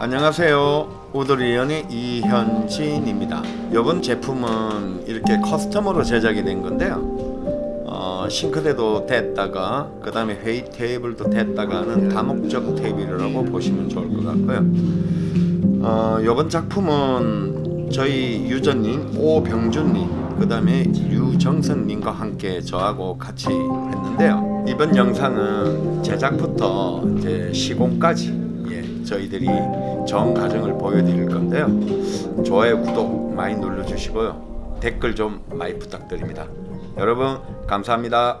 안녕하세요. 우드리언의 이현진입니다. 이번 제품은 이렇게 커스텀으로 제작이 된 건데요. 어, 싱크대도 됐다가 그 다음에 회의 테이블도 됐다가 하는 다목적 테이블이라고 보시면 좋을 것 같고요. 어, 이번 작품은 저희 유저님 오병준님 그 다음에 류정선님과 함께 저하고 같이 했는데요. 이번 영상은 제작부터 이제 시공까지 예, 저희들이 전 과정을 보여드릴 건데요. 좋아요 구독 많이 눌러주시고요. 댓글 좀 많이 부탁드립니다. 여러분 감사합니다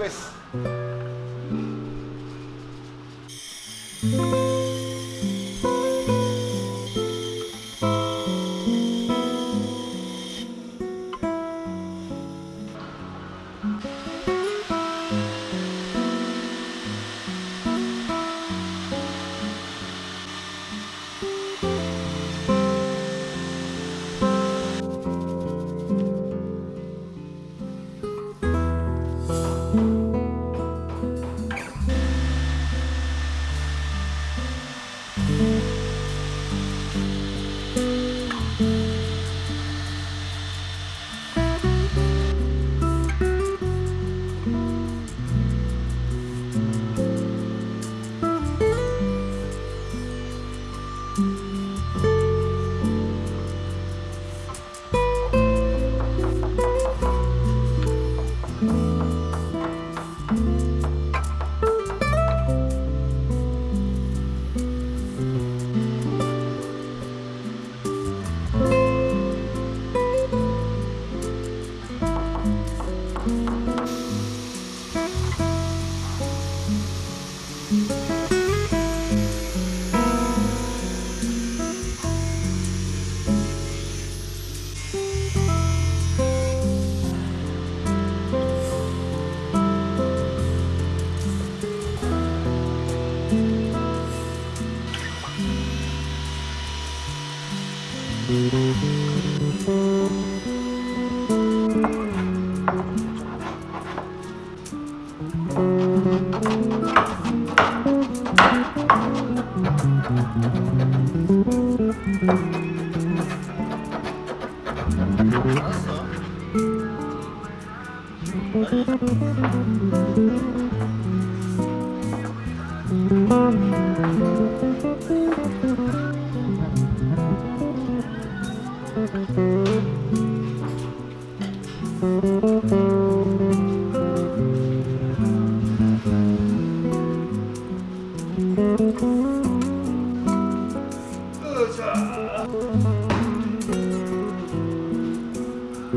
pues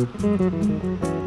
음.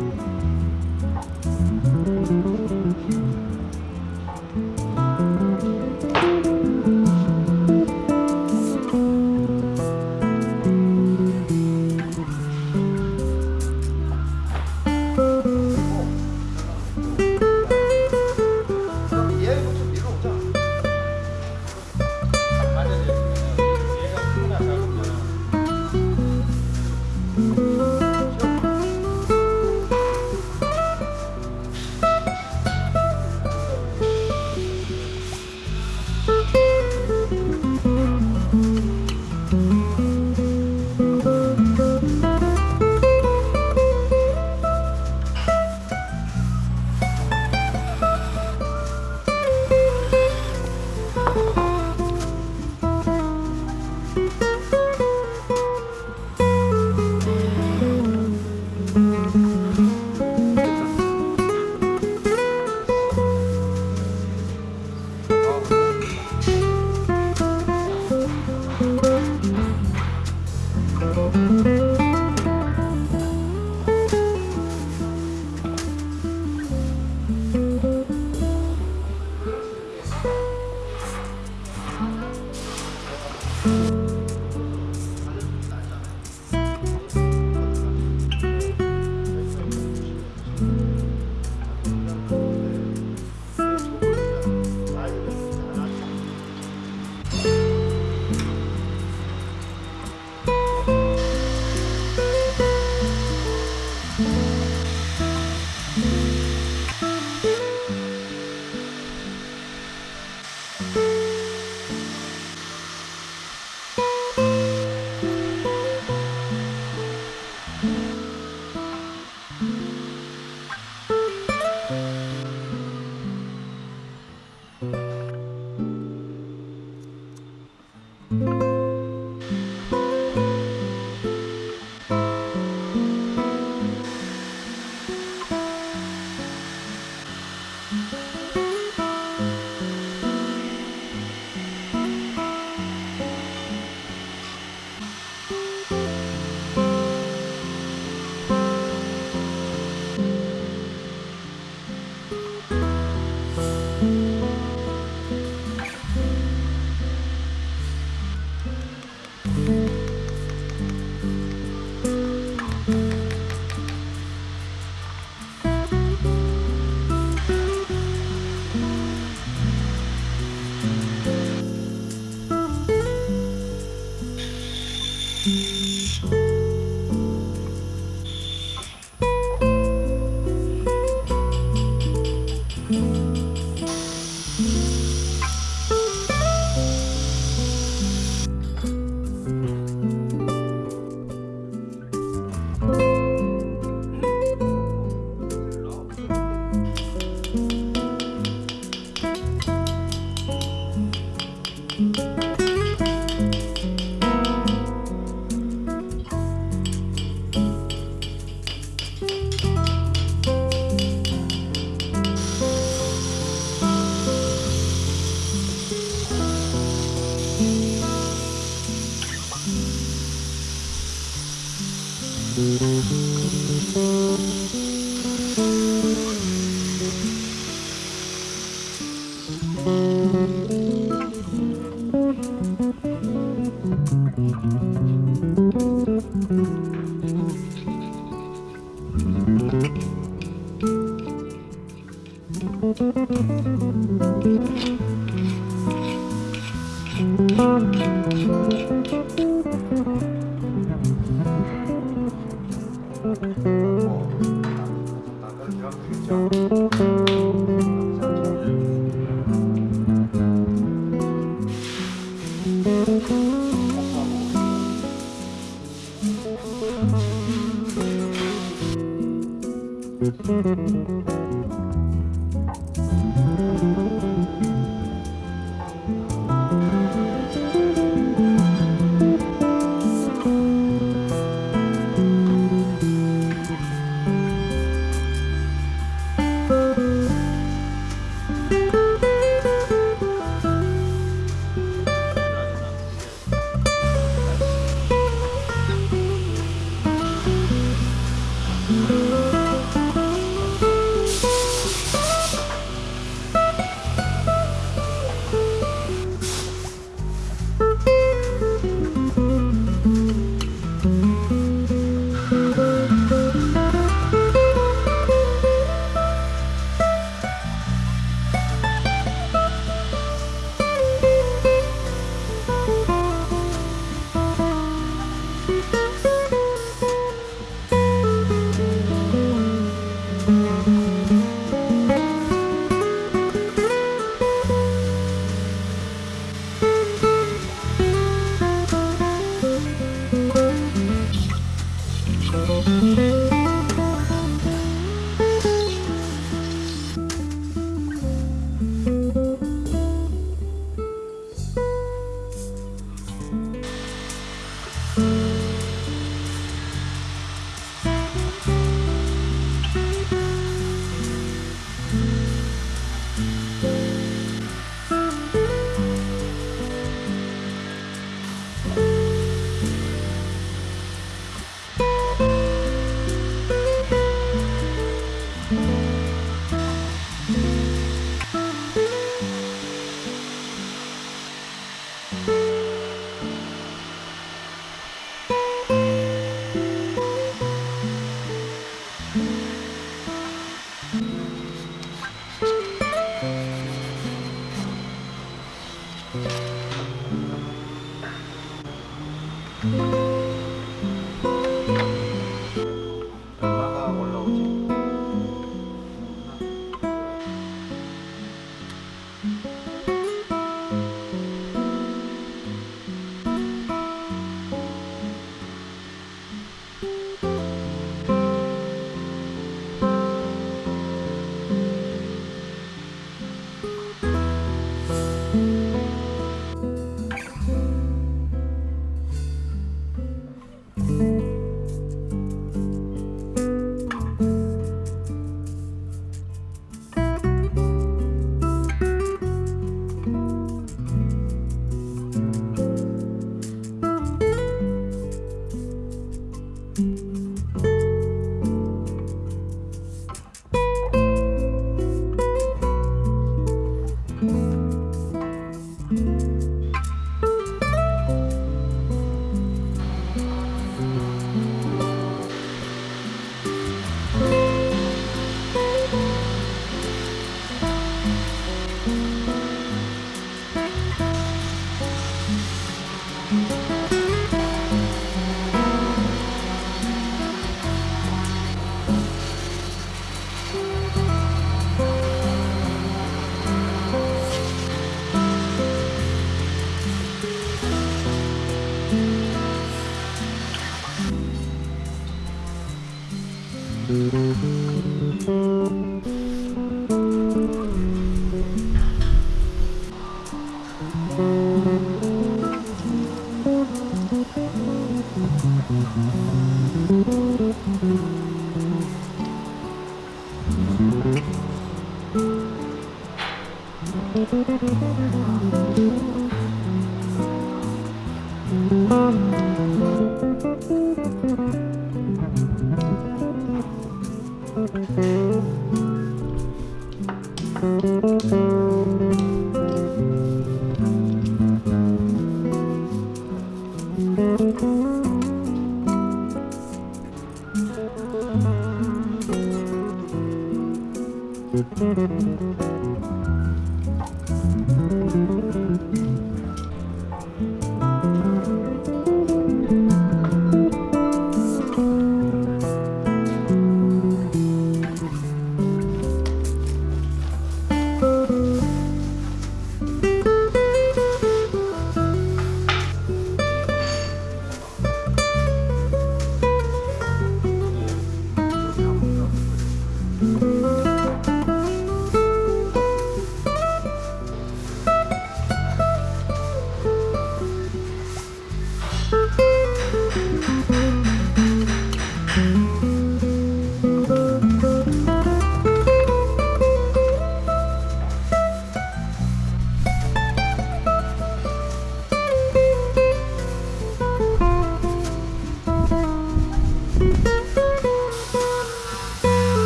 어이 수고했어.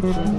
Mm-hmm.